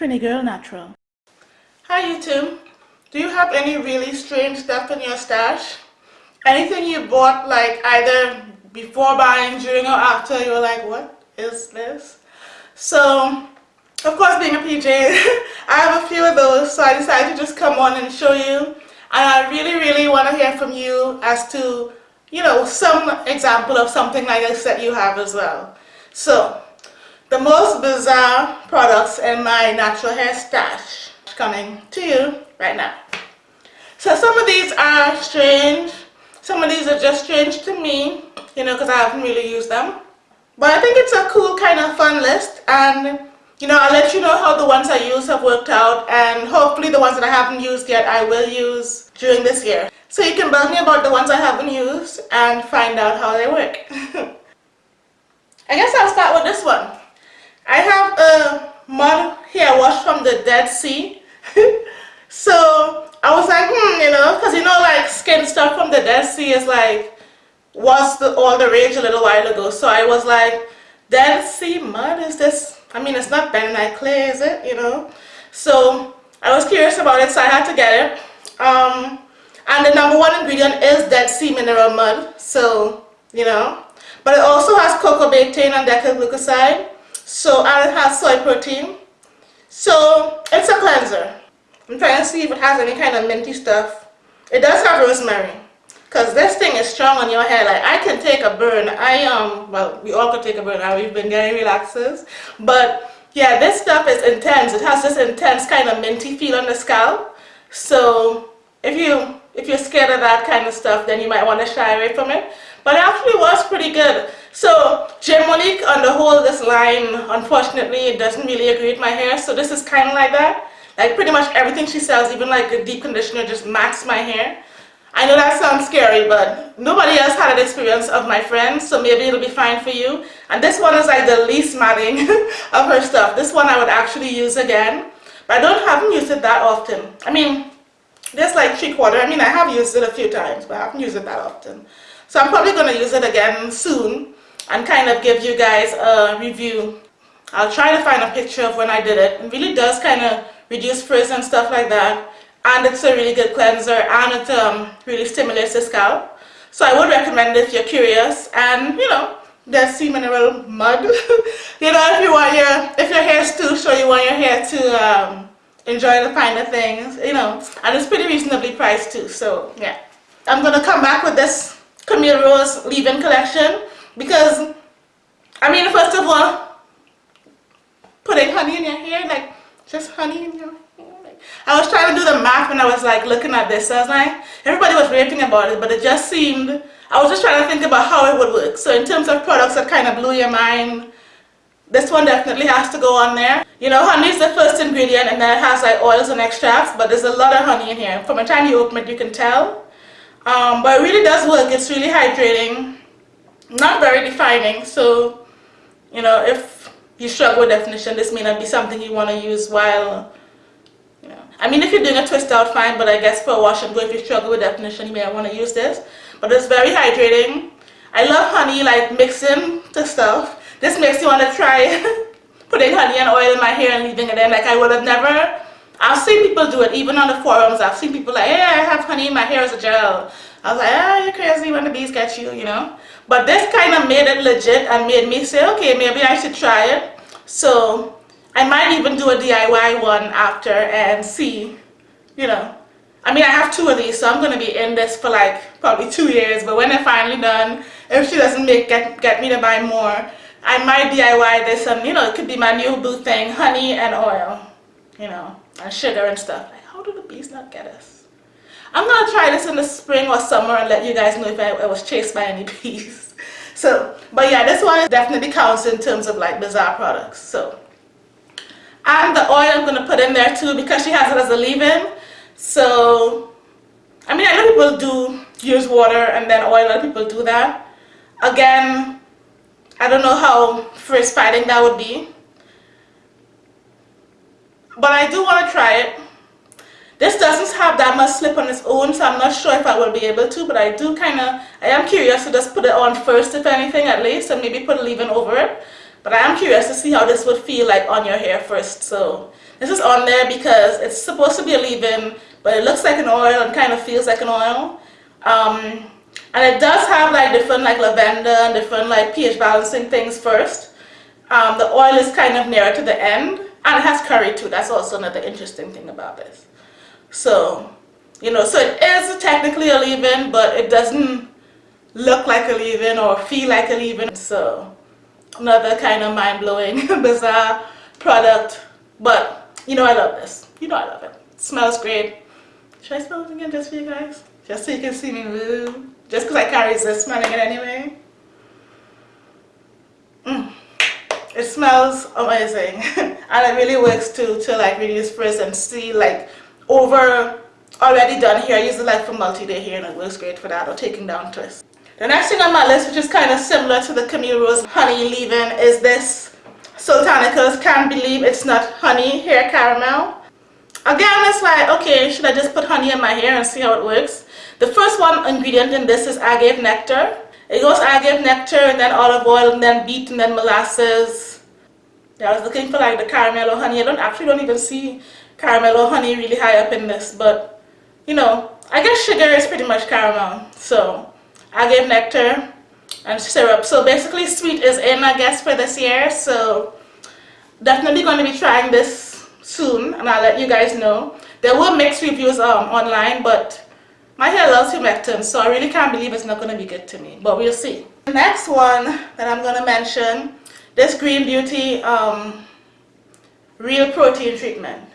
Trini Girl Natural. Hi YouTube. Do you have any really strange stuff in your stash? Anything you bought like either before buying, during or after, you were like, what is this? So, of course being a PJ, I have a few of those, so I decided to just come on and show you. And I really, really want to hear from you as to, you know, some example of something like this that you have as well. So, the most bizarre products in my natural hair stash coming to you right now. So some of these are strange, some of these are just strange to me, you know, because I haven't really used them. But I think it's a cool kind of fun list and you know, I'll let you know how the ones I use have worked out and hopefully the ones that I haven't used yet I will use during this year. So you can bug me about the ones I haven't used and find out how they work. I guess I'll start with this one. I have a mud hair wash from the Dead Sea. so I was like, hmm, you know, because you know, like skin stuff from the Dead Sea is like, was the, all the rage a little while ago. So I was like, Dead Sea mud, is this, I mean, it's not bentonite clay, is it, you know? So I was curious about it, so I had to get it. Um, and the number one ingredient is Dead Sea mineral mud, so, you know. But it also has coco betaine and decyl glucoside. So, and it has soy protein. So, it's a cleanser. I'm trying to see if it has any kind of minty stuff. It does have rosemary. Because this thing is strong on your hair. Like, I can take a burn. I, um, well, we all could take a burn. We've been getting relaxers. But, yeah, this stuff is intense. It has this intense kind of minty feel on the scalp. So, if you if you're scared of that kind of stuff, then you might want to shy away from it. But it actually was pretty good. So J. Monique on the whole, this line, unfortunately, it doesn't really agree with my hair. So this is kind of like that. Like pretty much everything she sells, even like a deep conditioner, just matches my hair. I know that sounds scary, but nobody else had an experience of my friends, so maybe it'll be fine for you. And this one is like the least matting of her stuff. This one I would actually use again, but I don't haven't used it that often. I mean, this like three quarter. I mean, I have used it a few times, but I haven't used it that often. So I'm probably going to use it again soon and kind of give you guys a review. I'll try to find a picture of when I did it. It really does kind of reduce frizz and stuff like that. And it's a really good cleanser and it um, really stimulates the scalp. So I would recommend if you're curious. And, you know, there's sea mineral mud. you know, if you want your, if your hair is too short, you want your hair to um, enjoy the finer things, you know. And it's pretty reasonably priced too. So, yeah. I'm going to come back with this Camille Rose leave-in collection because I mean first of all putting honey in your hair like just honey in your hair I was trying to do the math when I was like looking at this I was like everybody was raving about it but it just seemed I was just trying to think about how it would work so in terms of products that kind of blew your mind this one definitely has to go on there. You know, honey is the first ingredient and then it has like oils and extracts, but there's a lot of honey in here. From the time you open it, you can tell. Um, but it really does work. It's really hydrating, not very defining. So, you know, if you struggle with definition, this may not be something you want to use while, you know. I mean, if you're doing a twist out, fine, but I guess for a wash and go, if you struggle with definition, you may want to use this. But it's very hydrating. I love honey, like mixing the stuff. This makes you want to try putting honey and oil in my hair and leaving it in. Like I would have never I've seen people do it, even on the forums. I've seen people like, hey, I have honey in my hair as a gel. I was like, ah, you're crazy when the bees get you, you know. But this kind of made it legit and made me say, okay, maybe I should try it. So I might even do a DIY one after and see, you know. I mean, I have two of these, so I'm going to be in this for like probably two years. But when they're finally done, if she doesn't make get, get me to buy more, I might DIY this and, you know, it could be my new boo thing, honey and oil, you know and sugar and stuff. How do the bees not get us? I'm to try this in the spring or summer and let you guys know if I, I was chased by any bees. So, but yeah, this one definitely counts in terms of like bizarre products. So, and the oil I'm to put in there too because she has it as a leave-in. So, I mean, I know people do use water and then oil, of people do that. Again, I don't know how frizz fighting that would be but I do want to try it. This doesn't have that much slip on its own, so I'm not sure if I will be able to, but I do kind of, I am curious to just put it on first, if anything, at least, and maybe put a leave-in over it. But I am curious to see how this would feel like on your hair first, so This is on there because it's supposed to be a leave-in, but it looks like an oil and kind of feels like an oil. Um, and it does have like different like lavender and different like pH balancing things first. Um, the oil is kind of nearer to the end and it has curry too. That's also another interesting thing about this. So, you know, so it is technically a leave-in, but it doesn't look like a leave-in or feel like a leave-in. So, another kind of mind-blowing, bizarre product. But, you know I love this. You know I love it. it smells great. Should I smell it again just for you guys? Just so you can see me move. Just because I can't resist smelling it anyway. Mm. It smells amazing. and it really works too to like reduce frizz and see like over already done hair. I use it like for multi-day hair and it works great for that or taking down twists. The next thing on my list which is kind of similar to the Camille Rose Honey leave-in is this Soultanicals Can't Believe It's Not Honey Hair Caramel. Again, it's like, okay, should I just put honey in my hair and see how it works? The first one ingredient in this is agave nectar. It goes agave nectar and then olive oil and then beet and then molasses. Yeah, I was looking for like the caramel or honey. I don't actually don't even see caramel or honey really high up in this, but you know, I guess sugar is pretty much caramel. So agave nectar and syrup. So basically sweet is in I guess for this year. So definitely going to be trying this soon and I'll let you guys know. There were mixed reviews um, online, but my hair loves humectant, so I really can't believe it's not going to be good to me, but we'll see. The next one that I'm going to mention, this Green Beauty um, Real Protein Treatment.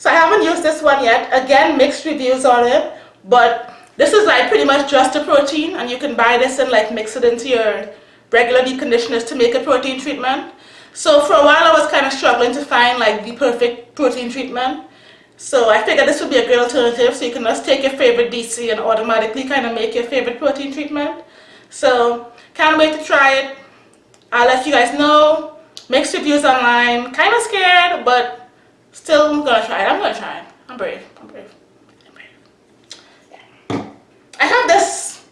So I haven't used this one yet. Again, mixed reviews on it, but this is like pretty much just a protein, and you can buy this and like mix it into your regular deep conditioners to make a protein treatment. So for a while I was kind of struggling to find like the perfect protein treatment. So I figured this would be a great alternative so you can just take your favorite DC and automatically kind of make your favorite protein treatment. So can't wait to try it. I'll let you guys know. Mixed reviews online. Kind of scared but still gonna try it. I'm gonna try it. I'm brave. I'm brave. I'm brave. Yeah. I have this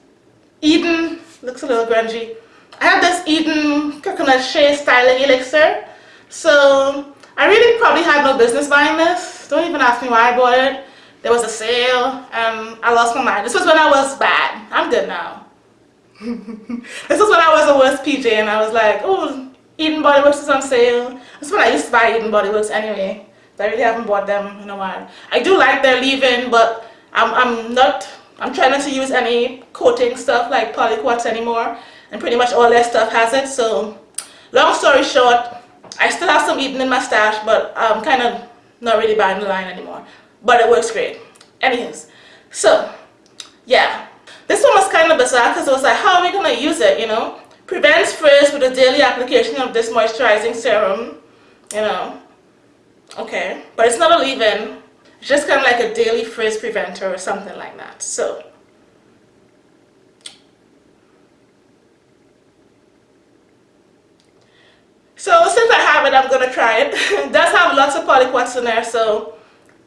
Eden, looks a little grungy. I have this Eden coconut shea styling elixir. So I really probably had no business buying this don't even ask me why I bought it. There was a sale and I lost my mind. This was when I was bad. I'm good now. this was when I was the worst PJ and I was like, oh, Eden Body Works is on sale. That's when I used to buy Eden Body Works anyway. I really haven't bought them in a while. I do like their leave-in, but I'm, I'm not, I'm trying not to use any coating stuff like polyquats anymore. And pretty much all their stuff has it. So, long story short, I still have some Eden in my stash, but I'm kind of not really buying the line anymore but it works great anyways so yeah this one was kind of bizarre because it was like how are we gonna use it you know prevents frizz with a daily application of this moisturizing serum you know okay but it's not a leave-in it's just kind of like a daily frizz preventer or something like that so So since I have it, I'm to try it. it does have lots of polyquats in there, so,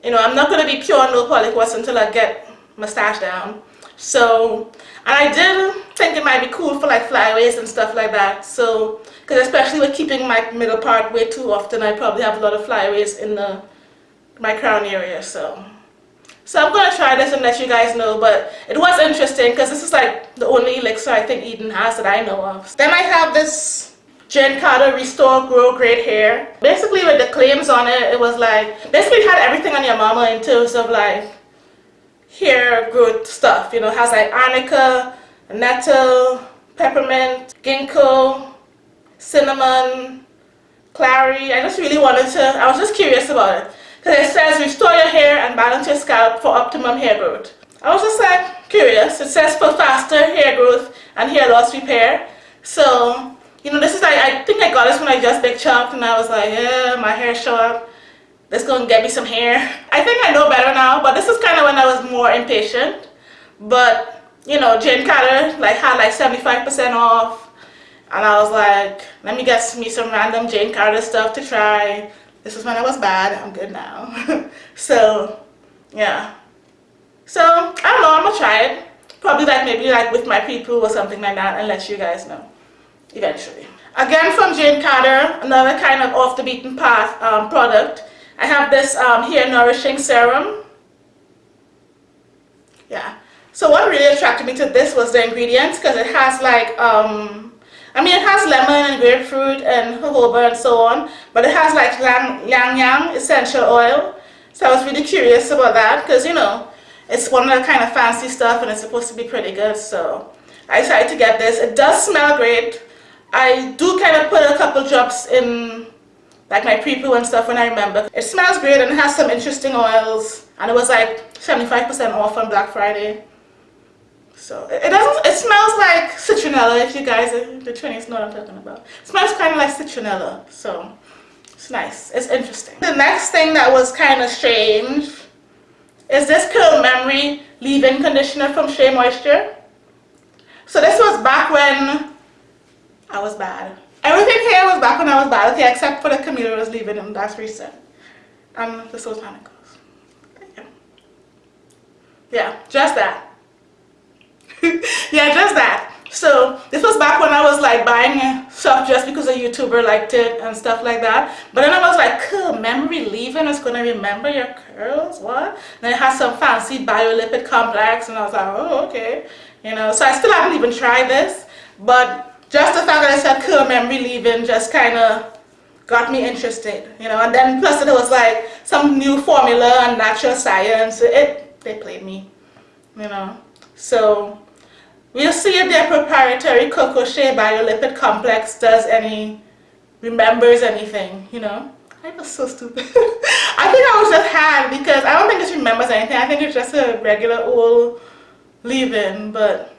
you know, I'm not to be pure no polyquats until I get my stash down. So, and I did think it might be cool for like flyaways and stuff like that. So, because especially with keeping my middle part way too often, I probably have a lot of flyaways in the my crown area. So, so I'm gonna try this and let you guys know. But it was interesting because this is like the only elixir I think Eden has that I know of. Then I have this Jane Carter Restore Grow Great Hair. Basically with the claims on it, it was like, basically had everything on your mama in terms of like hair growth stuff. You know, has like arnica, nettle, peppermint, ginkgo, cinnamon, clary. I just really wanted to, I was just curious about it. Because it says restore your hair and balance your scalp for optimum hair growth. I was just like curious. It says for faster hair growth and hair loss repair. So you know, this is like, I think I got this when I just big chopped and I was like, yeah, my hair short. Let's go and get me some hair. I think I know better now, but this is kind of when I was more impatient. But, you know, Jane Carter like had like 75% off. And I was like, let me get me some random Jane Carter stuff to try. This was when I was bad. I'm good now. so, yeah. So, I don't know. I'm going to try it. Probably like maybe like with my people or something like that and let you guys know eventually. Again from Jane Carter, another kind of off the beaten path um, product. I have this um, hair nourishing serum. Yeah. So what really attracted me to this was the ingredients because it has like, um, I mean it has lemon and grapefruit and jojoba and so on, but it has like ylang, ylang essential oil. So I was really curious about that because you know, it's one of the kind of fancy stuff and it's supposed to be pretty good. So I decided to get this. It does smell great. I do kind of put a couple drops in like my pre-poo and stuff when I remember. It smells great and it has some interesting oils and it was like 75% off on Black Friday. So it, doesn't, it smells like citronella if you guys, the Chinese know what I'm talking about. It smells kind of like citronella, so it's nice, it's interesting. The next thing that was kind of strange is this Curl Memory leave-in conditioner from Shea Moisture. So this was back when I was bad. Everything here was back when I was bad, okay, except for the Camille Rose leaving and that's recent. And the Soultanicals. Yeah. yeah, just that. yeah, just that. So this was back when I was like buying stuff just because a YouTuber liked it and stuff like that. But then I was like, curl, memory leave-in is going to remember your curls, what? And then it has some fancy biolipid complex and I was like, oh, okay. You know, so I still haven't even tried this. But just the fact that I said curl memory leave-in just kind of got me interested, you know, and then plus it was like some new formula and natural science, it, they played me, you know, so we'll see if their proprietary Cocoa Shea Biolipid Complex does any, remembers anything, you know. I was so stupid. I think I was just had because I don't think it remembers anything. I think it's just a regular old leave-in, but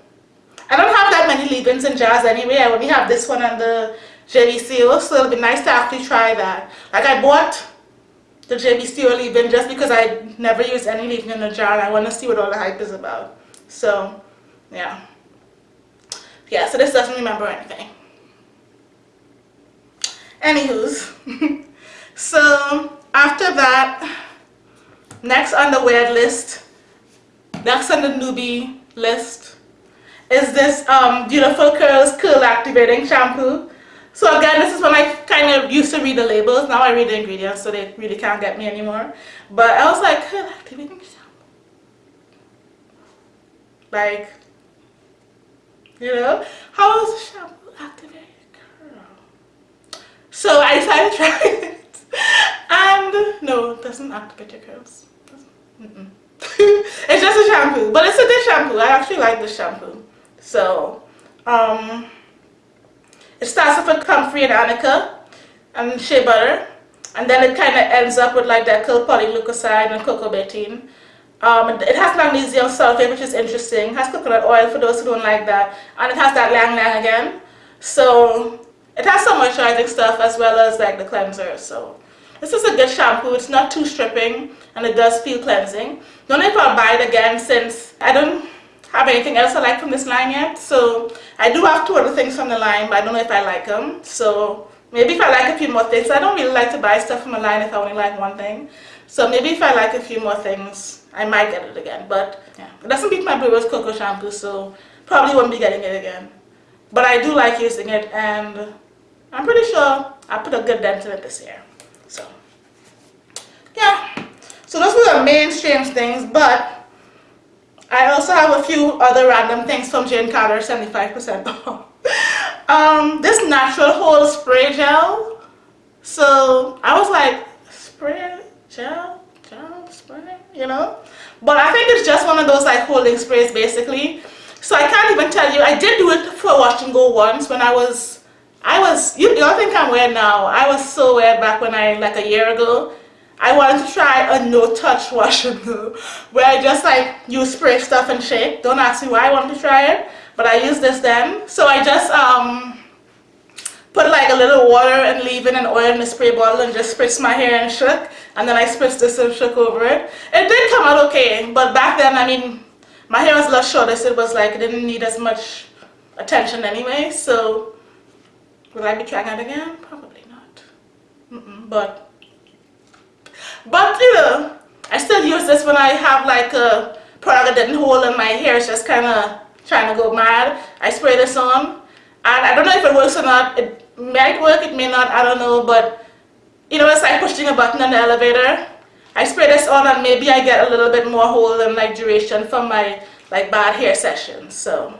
I don't have that many leave-ins in jars anyway. I only have this one and the JBCO, so it'll be nice to actually try that. Like I bought the JBCO leave-in just because I never used any leave-in in a jar and I want to see what all the hype is about. So, yeah. Yeah, so this doesn't remember anything. Anywho's. so, after that, next on the weird list, next on the newbie list, is this um, Beautiful Curls Curl Activating Shampoo. So again, this is when I kind of used to read the labels. Now I read the ingredients, so they really can't get me anymore. But I was like, curl activating shampoo. Like, you know, how how is shampoo activating curl? So I decided to try it. And no, it doesn't activate your curls. It's just a shampoo, but it's a good shampoo. I actually like this shampoo. So, um, it starts off with comfrey and arnica and shea butter. And then it kind of ends up with like that curl polyleucoside and coco betaine. Um, it has magnesium sulfate, which is interesting. It has coconut oil for those who don't like that. And it has that ylang ylang again. So, it has some moisturizing stuff as well as like the cleanser. So, this is a good shampoo. It's not too stripping and it does feel cleansing. Don't know if I'll buy it again since I don't have anything else I like from this line yet. So I do have two other things from the line, but I don't know if I like them. So maybe if I like a few more things, I don't really like to buy stuff from a line if I only like one thing. So maybe if I like a few more things, I might get it again. But yeah, it doesn't beat my Rose Cocoa Shampoo, so probably won't be getting it again. But I do like using it, and I'm pretty sure I put a good dent in it this year. So yeah, so those were the main strange things, but I also have a few other random things from Jane Carter, 75% off. um, this natural whole spray gel. So I was like, spray gel, you know? But I think it's just one of those like holding sprays basically. So I can't even tell you. I did do it for wash and go once when I was, I was, you, don't think I'm weird now. I was so weird back when I, like a year ago. I wanted to try a no-touch wash and go where I just like use spray stuff and shake. Don't ask me why I wanted to try it, but I used this then. So I just um put like a little water and leave-in and oil in the spray bottle and just spritz my hair and shook and then I spritzed this and shook over it. It did come out okay, but back then, I mean, my hair was a lot shorter, so it was like it didn't need as much attention anyway, so will I be trying it again? Probably not. Mm -mm, but but you know, I still use this when I have like a product that didn't hold in my hair is just kind of trying to go mad. I spray this on and I don't know if it works or not. It might work, it may not, I don't know, but you know, it's like pushing a button on the elevator. I spray this on and maybe I get a little bit more hold and like duration from my like bad hair sessions. So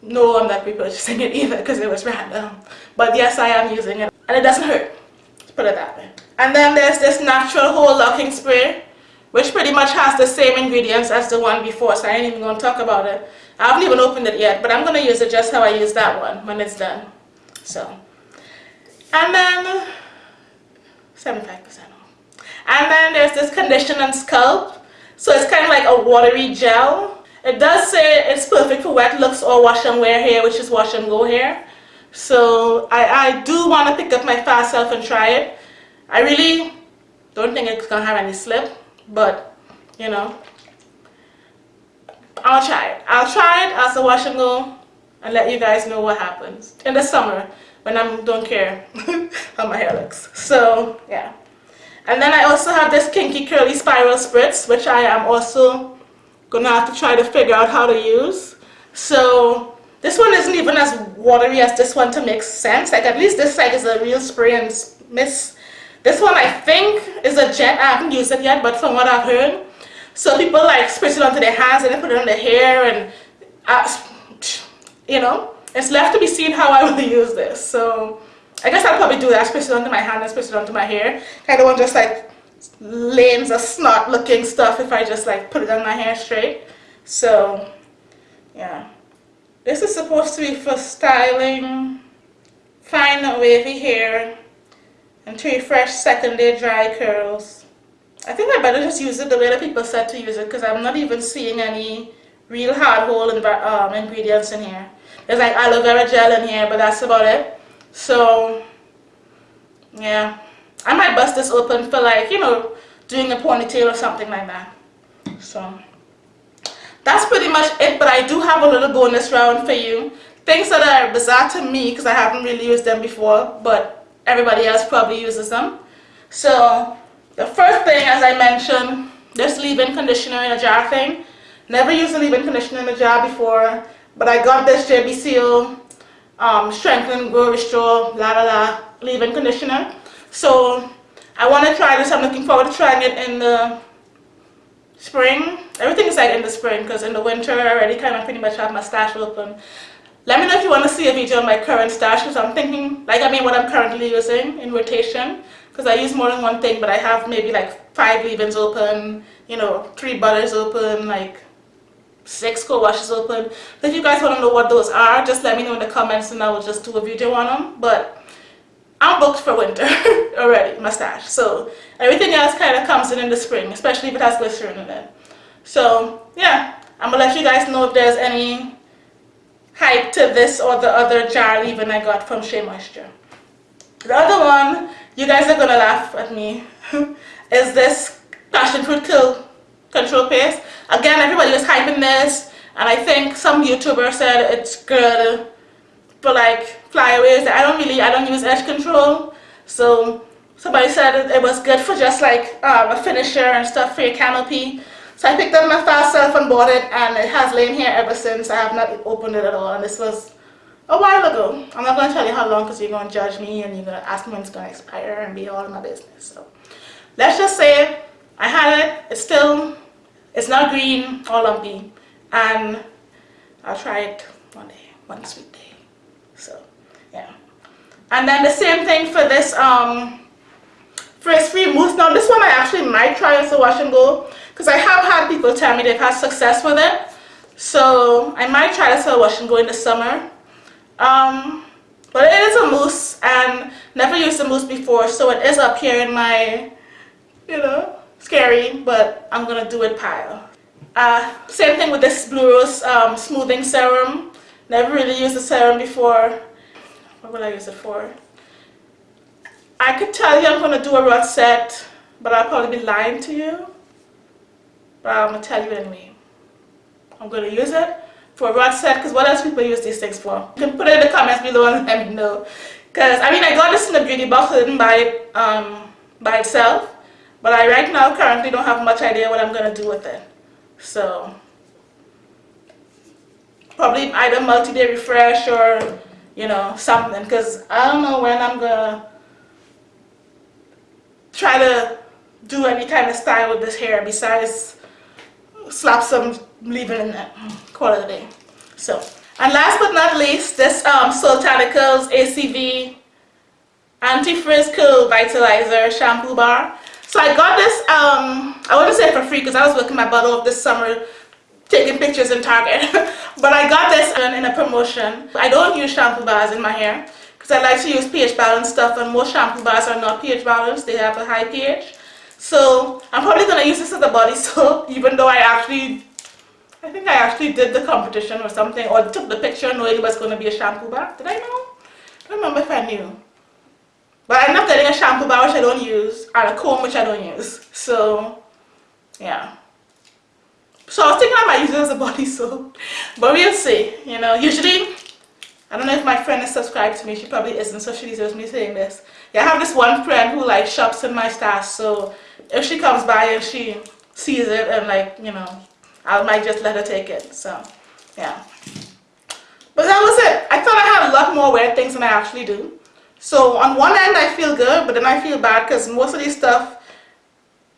no, I'm not repurchasing it either because it was random. But yes, I am using it and it doesn't hurt. Let's put it that way. And then there's this natural hole locking spray which pretty much has the same ingredients as the one before so I ain't even going to talk about it. I haven't even opened it yet but I'm going to use it just how I use that one when it's done. So, and then 75% off. And then there's this condition and sculpt. So it's kind of like a watery gel. It does say it's perfect for wet looks or wash and wear hair, which is wash and go hair. So I, I do want to pick up my fast self and try it. I really don't think it's going to have any slip, but you know, I'll try it. I'll try it as a wash and go and let you guys know what happens in the summer when I don't care how my hair looks. So yeah. And then I also have this Kinky Curly Spiral Spritz, which I am also gonna have to try to figure out how to use. So this one isn't even as watery as this one to make sense. Like at least this side is a real spray and mist. This one I think is a jet. I haven't used it yet, but from what I've heard. So people like spritz it onto their hands and then put it on their hair and uh, you know, it's left to be seen how I will use this. So I guess I'll probably do that, spritz it onto my hand and spritz it onto my hair. Kind of want just like lanes of snot looking stuff if I just like put it on my hair straight. So yeah. This is supposed to be for styling fine wavy hair and to refresh second day dry curls. I think I better just use it the way that people said to use it because I'm not even seeing any real hard hole in, um, ingredients in here. There's like aloe vera gel in here, but that's about it. So, yeah. I might bust this open for like, you know, doing a ponytail or something like that. So, that's pretty much it, but I do have a little bonus round for you. Things that are bizarre to me because I haven't really used them before, but everybody else probably uses them. So, the first thing, as I mentioned, this leave-in conditioner in a jar thing. Never used a leave-in conditioner in a jar before, but I got this JBCO um, Strengthen, Grow, Restore, la la la, leave-in conditioner. So I want to try this. I'm looking forward to trying it in the spring. Everything is like in the spring because in the winter I already kind of pretty much have my stash open. Let me know if you want to see a video on my current stash because I'm thinking, like I mean what I'm currently using in rotation because I use more than one thing but I have maybe like five leave-ins open, you know, three butters open, like six co-washes open. So if you guys want to know what those are, just let me know in the comments and I will just do a video on them. But I'm booked for winter already, mustache. So everything else kind of comes in in the spring, especially if it has glycerin in it. So yeah, I'm to let you guys know if there's any hype to this or the other jar leave-in I got from Shea Moisture. The other one, you guys are to laugh at me, is this passion fruit curl control paste. Again, everybody was hyping this, and I think some YouTuber said it's good for like flyaways. I don't really, I don't use edge control, so somebody said it was good for just like um, a finisher and stuff for your canopy. So I picked up my fast self and bought it, and it has lain here ever since. I have not opened it at all, and this was a while ago. I'm not going to tell you how long because you're going to judge me and you're going to ask me when it's going to expire and be all in my business. So let's just say I had it. It's still it's not green or lumpy and I'll try it one day, one sweet day. So yeah. And then the same thing for this um frizz-free mousse. Now this one I actually might try as a wash and go because I have had people tell me they've had success with it. So I might try this as a wash and go in the summer. Um, but it is a mousse and never used a mousse before so it is up here in my, you know, scary, but I'm gonna do it pile. Uh, same thing with this Blue Rose um, Smoothing Serum. Never really used the serum before. What will I use it for? I could tell you I'm gonna do a rod set, but I'll probably be lying to you. But I'm gonna tell you anyway. I'm gonna use it for rod set because what else people use these things for? You can put it in the comments below and let me know. Because I mean I got this in the beauty box, I didn't buy it um, by itself. But I right now currently don't have much idea what I'm going to do with it. So probably either multi-day refresh or you know something because I don't know when I'm gonna try to do any kind of style with this hair besides slap some leave-in in it. Day. So, and last but not least, this um, Soultanicals ACV Anti-Frizz Curl Vitalizer Shampoo Bar. So I got this, um, I wouldn't say for free because I was working my butt off this summer taking pictures in Target. but I got this in a promotion. I don't use shampoo bars in my hair because I like to use pH balance stuff and most shampoo bars are not pH balanced. They have a high pH. So I'm probably going to use this as a body soap even though I actually, I think I actually did the competition or something or took the picture knowing it was going to be a shampoo bar. Did I know? I don't remember if I knew. But I ended up getting a shampoo bar which I don't use and a comb which I don't use. So yeah. So I was thinking I might use it as a body soap. But we'll see. You know, usually, I don't know if my friend is subscribed to me. She probably isn't, so she deserves me saying this. Yeah, I have this one friend who like shops in my stash. So if she comes by and she sees it and like, you know, I might just let her take it. So, yeah. But that was it. I thought I had a lot more weird things than I actually do. So on one end I feel good, but then I feel bad because most of these stuff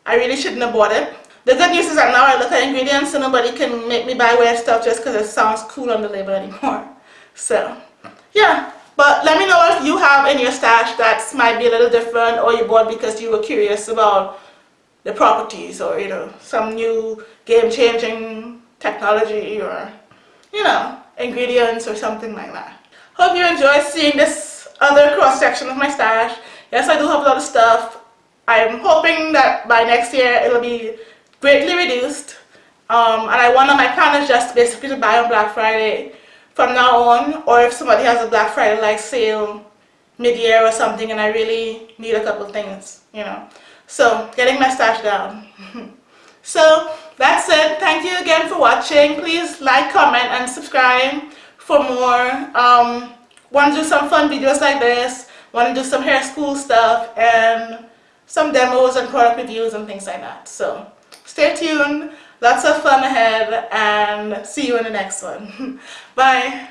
I really shouldn't have bought it. The good news is that now I look at ingredients so nobody can make me buy weird stuff just because it sounds cool on the label anymore. So, yeah. But let me know if you have in your stash that might be a little different or you bought because you were curious about the properties or, you know, some new game-changing technology or, you know, ingredients or something like that. Hope you enjoy seeing this other cross-section of my stash. Yes, I do have a lot of stuff. I'm hoping that by next year it'll be greatly reduced. Um, and I want my plan is just basically to buy on Black Friday from now on or if somebody has a Black Friday like sale mid-year or something and I really need a couple things, you know. So getting my stash down. so that's it. Thank you again for watching. Please like, comment and subscribe for more. Um, want to do some fun videos like this. Want to do some hair school stuff and some demos and product reviews and things like that. So stay tuned, lots of fun ahead, and see you in the next one. Bye.